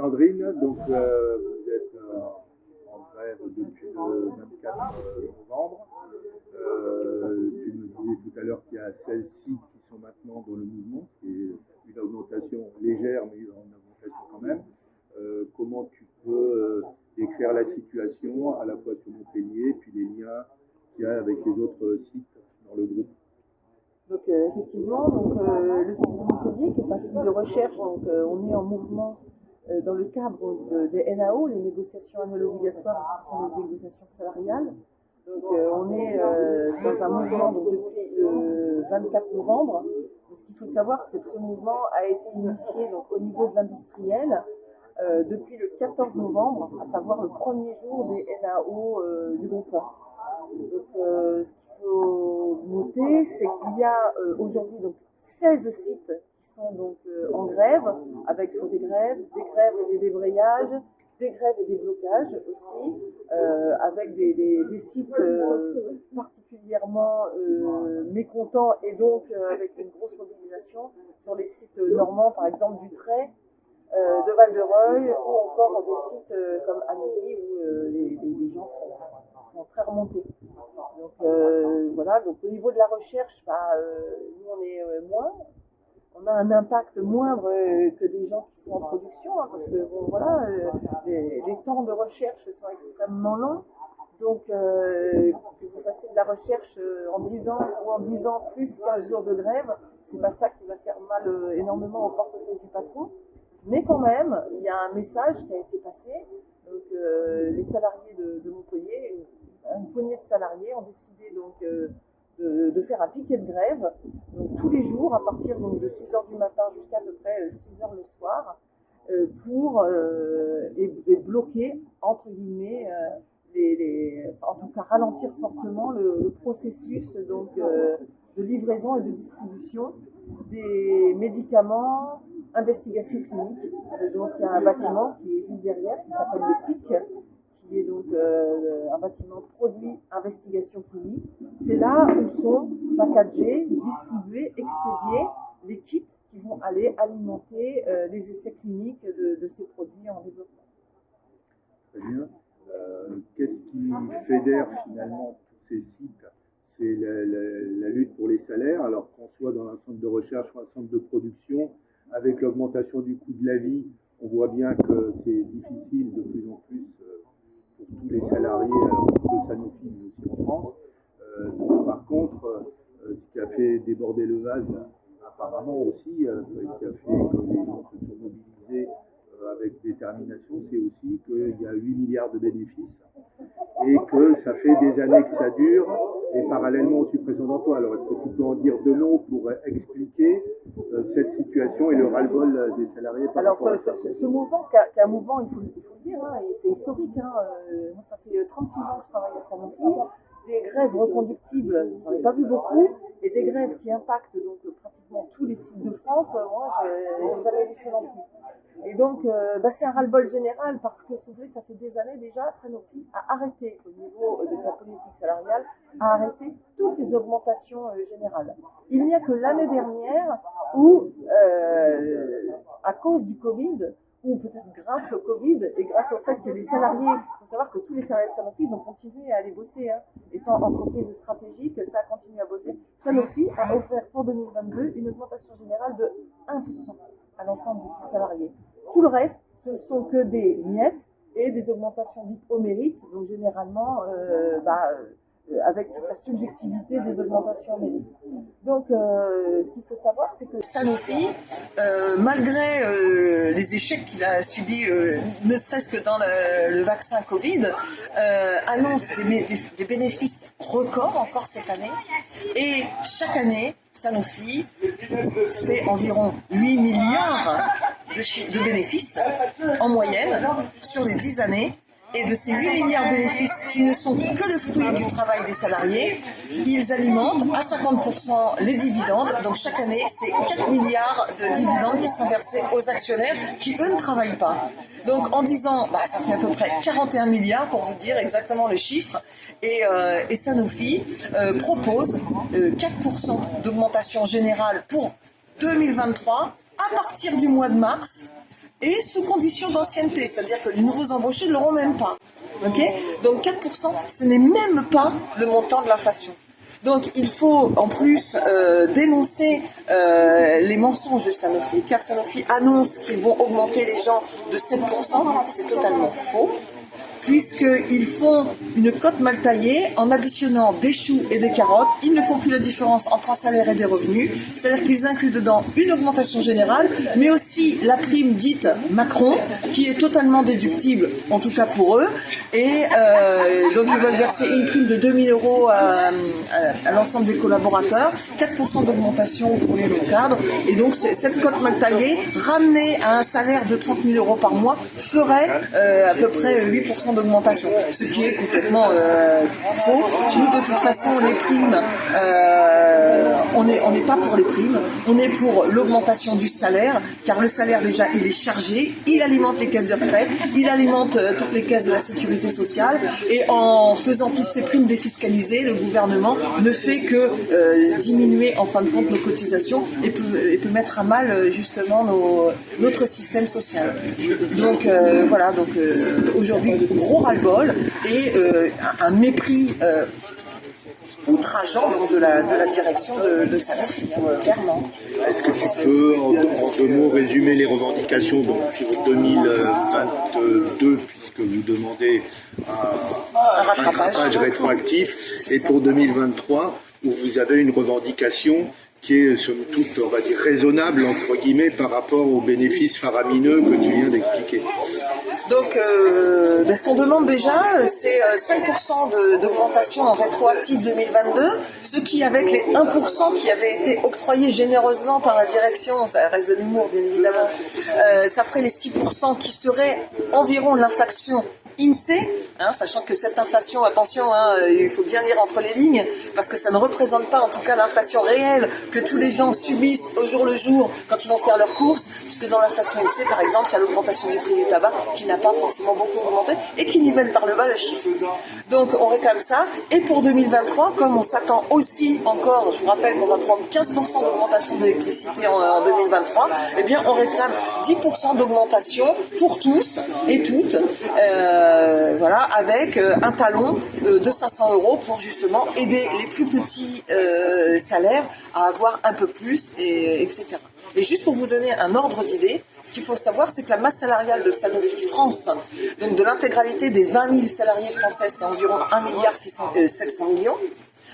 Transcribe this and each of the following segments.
Sandrine, donc euh, vous êtes euh, en grève depuis le 24 novembre. Euh, tu me disais tout à l'heure qu'il y a 16 sites qui sont maintenant dans le mouvement, c'est une augmentation légère, mais une augmentation quand même. comment tu peux décrire la situation à la fois sur Montpellier, puis les liens qu'il y a avec les autres sites dans le groupe? Donc effectivement, donc, le site de Montpellier, qui est un site de recherche, donc on est en mouvement dans le cadre des NAO, les négociations annuelles obligatoires, ce sont les négociations salariales. Donc euh, on est euh, dans un mouvement depuis le 24 novembre. ce qu'il faut savoir, c'est que ce mouvement a été initié donc, au niveau de l'industriel depuis le 14 novembre, à savoir le premier jour des NAO du groupe. Donc, ce qu'il faut noter, c'est qu'il y a aujourd'hui donc 16 sites donc euh, en grève, avec des grèves, des grèves et des débrayages, des grèves et des blocages aussi, euh, avec des, sites euh, particulièrement mécontents et donc avec une grosse mobilisation sur les sites normands, par exemple du Trait, de Val-de-Reuil ou encore des sites comme Amélie où les, gens sont, très remontés. Donc voilà, donc au niveau de la recherche, bah, nous on est moins, on a un impact moindre euh, que des gens qui sont en production, hein, parce que voilà, euh, les, temps de recherche sont extrêmement longs. Donc, euh, que vous fassiez de la recherche en 10 ans ou en 10 ans plus 15 jours de grève, c'est pas ça qui va faire mal énormément au portefeuille du patron. Mais quand même, il y a un message qui a été passé. Donc, les salariés de, Montpellier, une poignée de salariés ont décidé donc de, faire un piquet de grève, donc tous les jours à partir donc, de 6h du matin jusqu'à à peu près 6h euh, le soir, euh, pour euh, bloquer, entre guillemets, les, en tout cas ralentir fortement le, processus donc, de livraison et de distribution des médicaments, investigations cliniques. Donc il y a un bâtiment qui est juste derrière, qui s'appelle le PIC, qui est donc un bâtiment produit investigation clinique. C'est là où sont packagés, distribués, expédiés les kits qui vont aller alimenter euh, les essais cliniques de, ces produits en développement. Très bien. Euh, qu'est-ce qui fédère finalement tous ces sites? C'est la, lutte pour les salaires, alors qu'on soit dans un centre de recherche ou un centre de production, avec l'augmentation du coût de la vie, on voit bien que c'est difficile de plus en plus euh, pour tous les salariés, alors de Sanofi, aussi en France. par contre, ce qui a fait déborder le vase, apparemment aussi, euh, qui a fait que les gens se sont mobilisés euh, avec détermination, c'est aussi qu'il y a 8 milliards de bénéfices et que ça fait des années que ça dure et parallèlement aux suppressions d'emplois. Alors est-ce que tu peux en dire deux mots pour expliquer euh, cette situation et le ras-le-bol des salariés par Alors ce, ce, mouvement, qui est un mouvement, il faut, il faut hein, c'est historique. Hein, moi ça fait 36 ans que je travaille à Sanofi des grèves reconductibles, j'en ai pas vu beaucoup, et des grèves qui impactent donc pratiquement tous les sites de France, moi j'ai jamais vu ça non plus. Et donc euh, bah, c'est un ras-le-bol général parce que si vous voulez, ça fait des années déjà, Sanofi a arrêté au niveau de sa politique salariale, a arrêté toutes les augmentations euh, générales. Il n'y a que l'année dernière où, euh, à cause du Covid, ou peut-être grâce au Covid et grâce au fait que les salariés, il faut savoir que tous les salariés de Sanofi ont continué à aller bosser, hein, étant entreprise stratégique, ça a continué à bosser. Sanofi a offert pour 2022 une augmentation générale de 1% à l'ensemble de ses salariés. Tout le reste, ce ne sont que des miettes et des augmentations dites au mérite, donc généralement, euh, bah, avec toute la subjectivité des augmentations mérites. Donc, euh, ce qu'il faut savoir, c'est que Sanofi, euh, malgré les échecs qu'il a subis, ne serait-ce que dans le, vaccin Covid, annonce des, bénéfices records encore cette année. Et chaque année, Sanofi fait environ 8 milliards de, de bénéfices en moyenne sur les 10 années et de ces 8 milliards de bénéfices qui ne sont que le fruit du travail des salariés, ils alimentent à 50% les dividendes. Donc chaque année, c'est 4 milliards de dividendes qui sont versés aux actionnaires qui, eux, ne travaillent pas. Donc en disant, bah, ça fait à peu près 41 milliards pour vous dire exactement le chiffre. Et, euh, Sanofi euh, propose 4% euh, d'augmentation générale pour 2023 à partir du mois de mars et sous condition d'ancienneté, c'est-à-dire que les nouveaux embauchés ne l'auront même pas. Donc 4%, ce n'est même pas le montant de l'inflation. Donc il faut en plus euh, dénoncer euh, les mensonges de Sanofi, car Sanofi annonce qu'ils vont augmenter les gens de 7%, c'est totalement faux puisqu'ils font une cote mal taillée en additionnant des choux et des carottes. Ils ne font plus la différence entre un salaire et des revenus, c'est-à-dire qu'ils incluent dedans une augmentation générale, mais aussi la prime dite Macron, qui est totalement déductible, en tout cas pour eux. Et euh, donc ils veulent verser une prime de 2000 euros à, l'ensemble des collaborateurs, 4% d'augmentation pour les longs cadres. Et donc cette cote mal taillée, ramenée à un salaire de 30 000 euros par mois, ferait euh, à peu près 8% d'augmentation, ce qui est complètement euh, faux. Nous, de toute façon, les primes, euh, on n'est on pas pour les primes, on est pour l'augmentation du salaire, car le salaire déjà, il est chargé, il alimente les caisses de retraite, il alimente euh, toutes les caisses de la sécurité sociale, et en faisant toutes ces primes défiscalisées, le gouvernement ne fait que diminuer en fin de compte nos cotisations et peut, peut mettre à mal justement notre système social. Donc voilà, donc aujourd'hui gros ras-le-bol et euh, un mépris euh, outrageant de la, de la direction de, de Sanofi, clairement. Est-ce que tu peux, en, deux mots, résumer les revendications donc, pour 2022, puisque vous demandez un, rattrapage rétroactif, et pour 2023, où vous avez une revendication qui est somme toute, on va dire, raisonnable, entre guillemets, par rapport aux bénéfices faramineux que tu viens d'expliquer donc, euh, ben, ce qu'on demande déjà, c'est 5% euh, d'augmentation en rétroactif 2022, ce qui, avec les 1% qui avaient été octroyés généreusement par la direction, ça reste de l'humour bien évidemment, euh, ça ferait les 6% qui seraient environ l'inflation INSEE, hein, sachant que cette inflation, attention, hein, il faut bien lire entre les lignes, parce que ça ne représente pas en tout cas l'inflation réelle que tous les gens subissent au jour le jour quand ils vont faire leurs courses, puisque dans l'inflation INSEE, par exemple, il y a l'augmentation du prix du tabac qui n'a pas forcément beaucoup augmenté et qui nivelle par le bas le chiffre. Donc on réclame ça, et pour 2023, comme on s'attend aussi encore, je vous rappelle qu'on va prendre 15% d'augmentation d'électricité en, 2023, eh bien on réclame 10% d'augmentation pour tous et toutes. Euh, euh, voilà, avec euh, un talon euh, de 500 euros pour justement aider les plus petits salaires à avoir un peu plus, et, etc. Et juste pour vous donner un ordre d'idée, ce qu'il faut savoir, c'est que la masse salariale de Sanofi France, donc de l'intégralité des 20 000 salariés français, c'est environ 1 milliard 700 millions.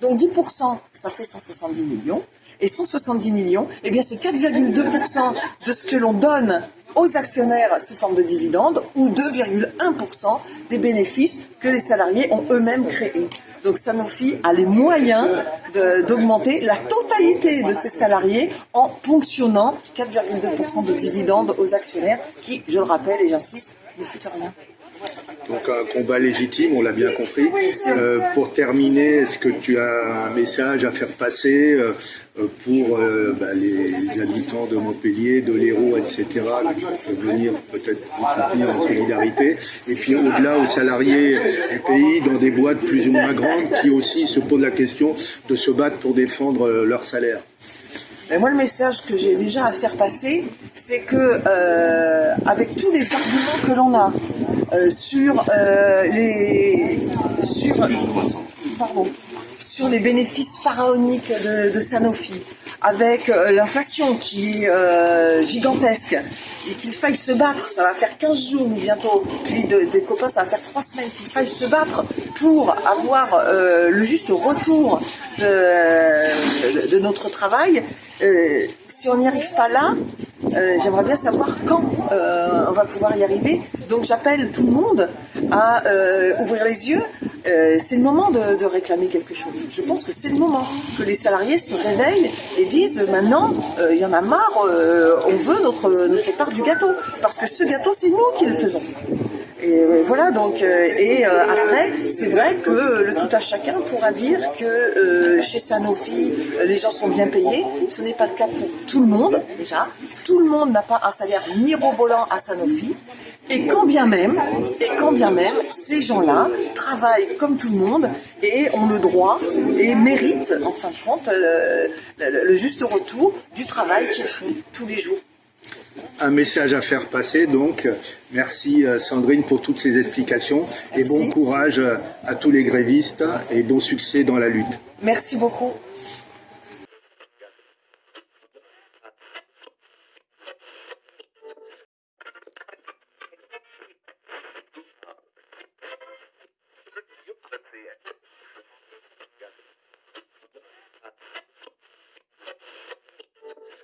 Donc 10%, ça fait 170 millions. Et 170 millions, eh bien c'est 4,2% de ce que l'on donne aux actionnaires sous forme de dividendes ou 2,1% des bénéfices que les salariés ont eux-mêmes créés. Donc Sanofi a les moyens d'augmenter la totalité de ses salariés en ponctionnant 4,2% de dividendes aux actionnaires qui, je le rappelle et j'insiste, ne foutent rien. Donc un combat légitime, on l'a bien compris. Euh, pour terminer, est-ce que tu as un message à faire passer euh, pour euh, bah, les, habitants de Montpellier, de l'Hérault, etc., qui peuvent venir peut-être soutenir en solidarité, et puis au-delà aux salariés du pays, dans des boîtes plus ou moins grandes, qui aussi se posent la question de se battre pour défendre leur salaire mais moi, le message que j'ai déjà à faire passer, c'est que avec tous les arguments que l'on a, sur euh, les sur, pardon, sur les bénéfices pharaoniques de, Sanofi, avec euh, l'inflation qui est gigantesque et qu'il faille se battre, ça va faire 15 jours bientôt, puis des copains ça va faire 3 semaines, qu'il faille se battre pour avoir le juste retour de notre travail, si on n'y arrive pas là, euh, j'aimerais bien savoir quand euh, on va pouvoir y arriver. Donc j'appelle tout le monde à euh, ouvrir les yeux. c'est le moment de, réclamer quelque chose. Je pense que c'est le moment que les salariés se réveillent et disent maintenant, il y en a marre, on veut notre, notre part du gâteau. Parce que ce gâteau, c'est nous qui le faisons. Et voilà, donc, et après, c'est vrai que le tout à chacun pourra dire que chez Sanofi, les gens sont bien payés. Ce n'est pas le cas pour tout le monde, déjà. Tout le monde n'a pas un salaire mirobolant à Sanofi. Et quand bien même, et quand bien même, ces gens-là travaillent comme tout le monde et ont le droit et méritent, en fin de compte, le juste retour du travail qu'ils font tous les jours. Un message à faire passer. Donc, merci euh, Sandrine pour toutes ces explications et bon courage à tous les grévistes et bon succès dans la lutte. Merci beaucoup.